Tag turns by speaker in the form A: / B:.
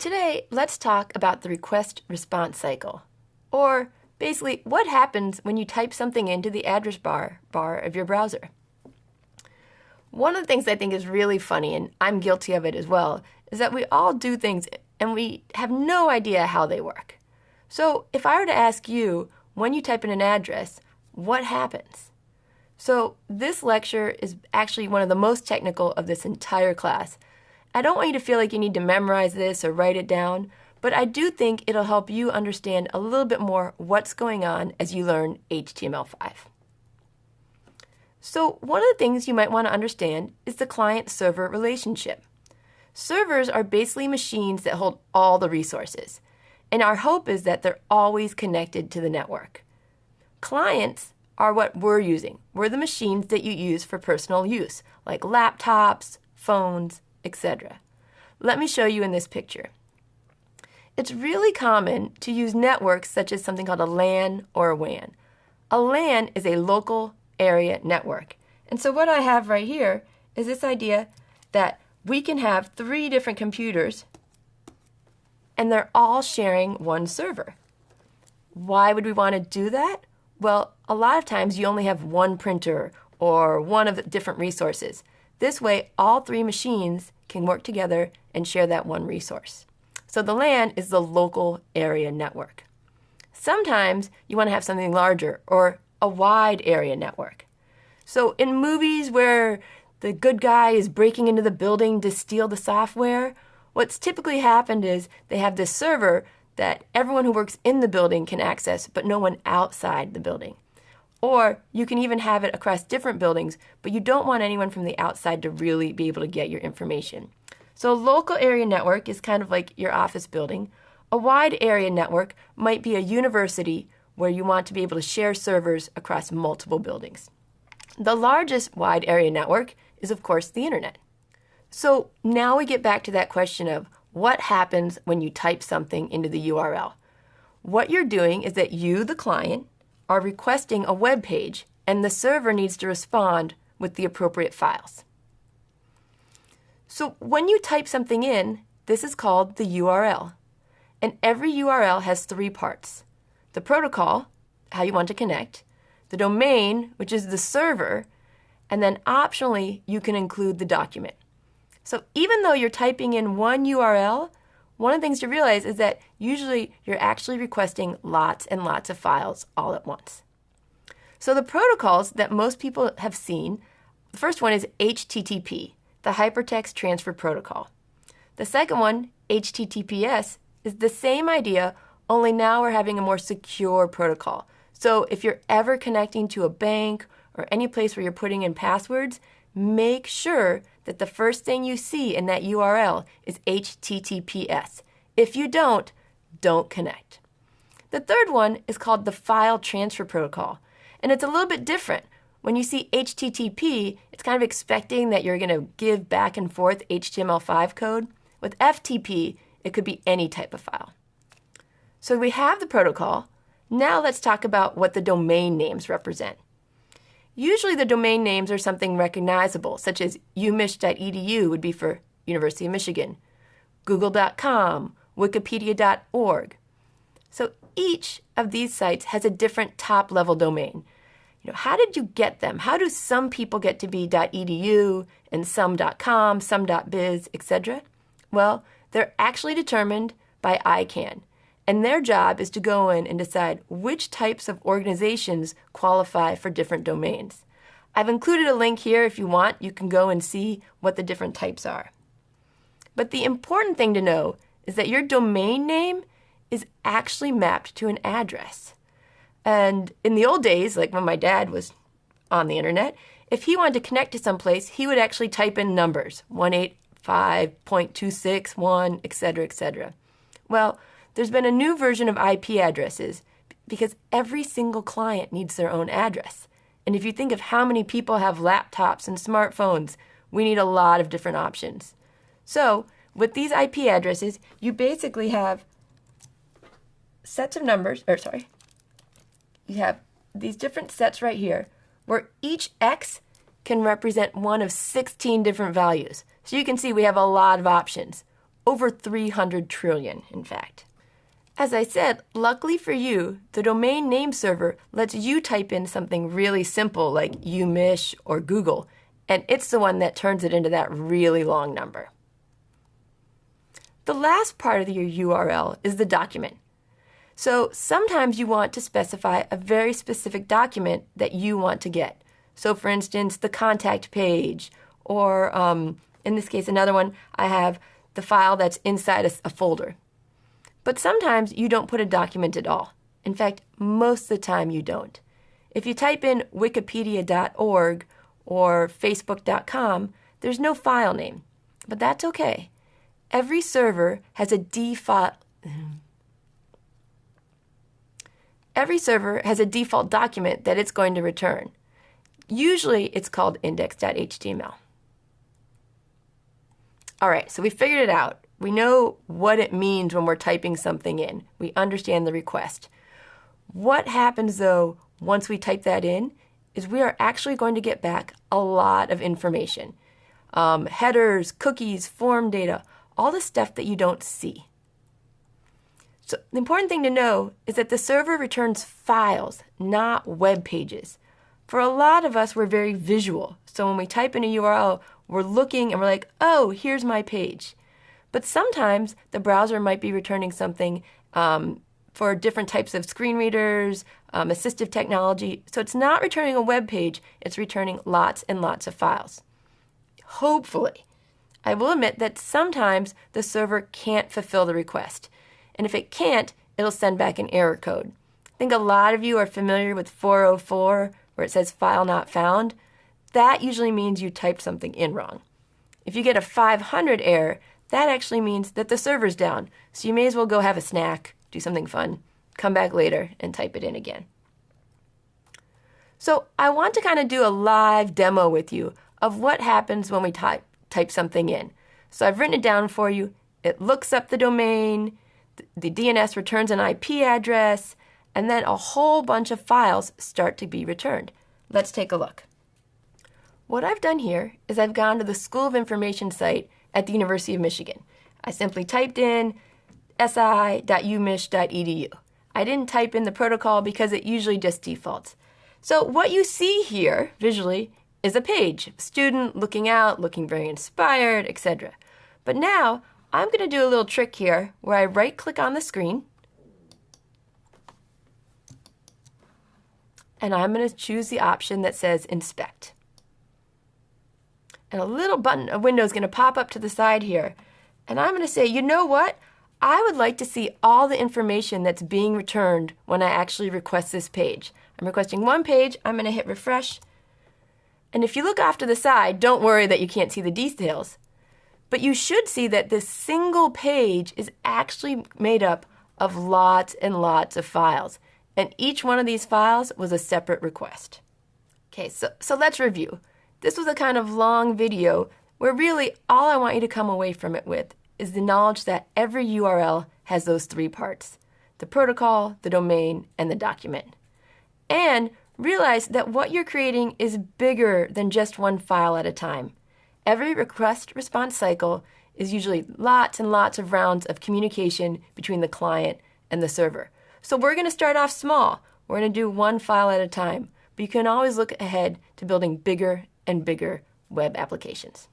A: Today, let's talk about the request response cycle, or basically what happens when you type something into the address bar bar of your browser. One of the things I think is really funny, and I'm guilty of it as well, is that we all do things and we have no idea how they work. So if I were to ask you, when you type in an address, what happens? So this lecture is actually one of the most technical of this entire class. I don't want you to feel like you need to memorize this or write it down, but I do think it'll help you understand a little bit more what's going on as you learn HTML5. So one of the things you might want to understand is the client-server relationship. Servers are basically machines that hold all the resources, and our hope is that they're always connected to the network. Clients are what we're using. We're the machines that you use for personal use, like laptops, phones, etc. Let me show you in this picture. It's really common to use networks such as something called a LAN or a WAN. A LAN is a local area network. And so what I have right here is this idea that we can have three different computers and they're all sharing one server. Why would we want to do that? Well, a lot of times you only have one printer or one of the different resources. This way, all three machines can work together and share that one resource. So the LAN is the local area network. Sometimes you want to have something larger or a wide area network. So in movies where the good guy is breaking into the building to steal the software, what's typically happened is they have this server that everyone who works in the building can access, but no one outside the building. Or you can even have it across different buildings, but you don't want anyone from the outside to really be able to get your information. So a local area network is kind of like your office building. A wide area network might be a university where you want to be able to share servers across multiple buildings. The largest wide area network is, of course, the internet. So now we get back to that question of what happens when you type something into the URL. What you're doing is that you, the client, are requesting a web page and the server needs to respond with the appropriate files. So when you type something in, this is called the URL. And every URL has three parts. The protocol, how you want to connect, the domain, which is the server, and then optionally, you can include the document. So even though you're typing in one URL, one of the things to realize is that usually you're actually requesting lots and lots of files all at once. So the protocols that most people have seen, the first one is HTTP, the Hypertext Transfer Protocol. The second one, HTTPS, is the same idea, only now we're having a more secure protocol. So if you're ever connecting to a bank or any place where you're putting in passwords, make sure that the first thing you see in that URL is HTTPS. If you don't, don't connect. The third one is called the File Transfer Protocol, and it's a little bit different. When you see HTTP, it's kind of expecting that you're going to give back and forth HTML5 code. With FTP, it could be any type of file. So we have the protocol. Now let's talk about what the domain names represent. Usually the domain names are something recognizable, such as umich.edu would be for University of Michigan, google.com, wikipedia.org. So each of these sites has a different top-level domain. You know, how did you get them? How do some people get to be .edu and some .com, some .biz, etc.? Well, they're actually determined by ICANN, and their job is to go in and decide which types of organizations qualify for different domains. I've included a link here if you want. You can go and see what the different types are. But the important thing to know is that your domain name is actually mapped to an address. And in the old days, like when my dad was on the internet, if he wanted to connect to some place, he would actually type in numbers, 185.261, etc., etc. Well, there's been a new version of IP addresses because every single client needs their own address. And if you think of how many people have laptops and smartphones, we need a lot of different options. So, with these IP addresses, you basically have sets of numbers, or sorry, you have these different sets right here, where each X can represent one of 16 different values. So you can see we have a lot of options. over 300 trillion, in fact. As I said, luckily for you, the domain name server lets you type in something really simple like umich or Google, and it's the one that turns it into that really long number. The last part of your URL is the document. So sometimes you want to specify a very specific document that you want to get. So, for instance, the contact page, or um, in this case, another one, I have the file that's inside a, a folder. But sometimes you don't put a document at all. In fact, most of the time you don't. If you type in wikipedia.org or facebook.com, there's no file name. But that's okay. Every server has a default Every server has a default document that it's going to return. Usually it's called index.html. All right, so we figured it out. We know what it means when we're typing something in. We understand the request. What happens though once we type that in is we are actually going to get back a lot of information. Um, headers, cookies, form data, all the stuff that you don't see. So the important thing to know is that the server returns files, not web pages. For a lot of us, we're very visual. So when we type in a URL, we're looking and we're like, oh, here's my page. But sometimes the browser might be returning something um, for different types of screen readers, um, assistive technology. So it's not returning a web page, it's returning lots and lots of files. Hopefully. I will admit that sometimes the server can't fulfill the request. And if it can't, it'll send back an error code. I think a lot of you are familiar with 404, where it says file not found. That usually means you typed something in wrong. If you get a 500 error, that actually means that the server's down. So you may as well go have a snack, do something fun, come back later and type it in again. So I want to kind of do a live demo with you of what happens when we type, type something in. So I've written it down for you. It looks up the domain, the DNS returns an IP address, and then a whole bunch of files start to be returned. Let's take a look. What I've done here is I've gone to the School of Information site at the University of Michigan. I simply typed in si.umich.edu. I didn't type in the protocol because it usually just defaults. So what you see here visually is a page, student looking out, looking very inspired, etc. But now I'm going to do a little trick here where I right click on the screen and I'm going to choose the option that says inspect and a little button, a window is going to pop up to the side here. And I'm going to say, you know what? I would like to see all the information that's being returned when I actually request this page. I'm requesting one page. I'm going to hit refresh. And if you look off to the side, don't worry that you can't see the details. But you should see that this single page is actually made up of lots and lots of files. And each one of these files was a separate request. Okay, so, so let's review. This was a kind of long video where really all I want you to come away from it with is the knowledge that every URL has those three parts the protocol, the domain, and the document. And realize that what you're creating is bigger than just one file at a time. Every request response cycle is usually lots and lots of rounds of communication between the client and the server. So we're going to start off small. We're going to do one file at a time, but you can always look ahead to building bigger and bigger web applications.